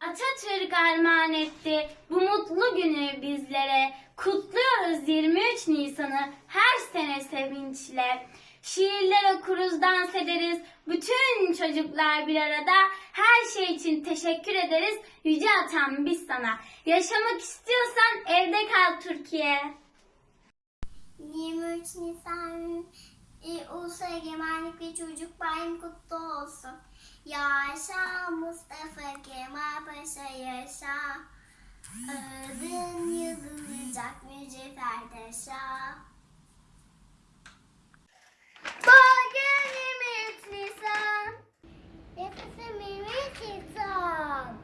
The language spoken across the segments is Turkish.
Atatürk armağan etti bu mutlu günü bizlere. Kutluyoruz 23 Nisan'ı her sene sevinçle. Şiirler okuruz, dans ederiz. Bütün çocuklar bir arada. Her şey için teşekkür ederiz. Yüce Atam biz sana. Yaşamak istiyorsan evde kal Türkiye. 23 Nisan e, Ulusal Egemenlik ve Çocuk Bayramı kutlu olsun. Yaşa Mustafa Kemal Paşa yaşa. Adın yazılacak mücevher taşa. Bugün 23 Nisan. Yaşasın 23 Nisan.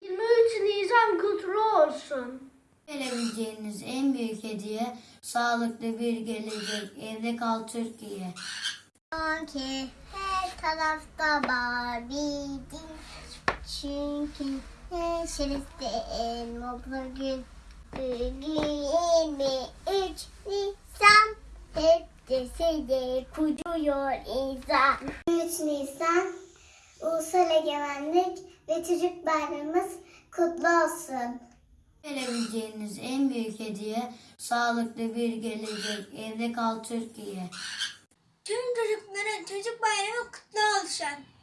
23 Nisan kutlu olsun. Verebileceğiniz en büyük hediye sağlıklı bir gelecek. Evde kal Türkiye. Sanki her tarafta Barbie'di. Çünkü neşeliste en mutlu gün. Bugün 23 Nisan. Hep de kuruyor insan. 23 Nisan Ulusal Egemenlik ve Çocuk Bayramımız kutlu olsun. Verebileceğiniz en büyük hediye sağlıklı bir gelecek. Evde kal Türkiye. Tüm çocuklara çocuk bayramı kutlu olsun.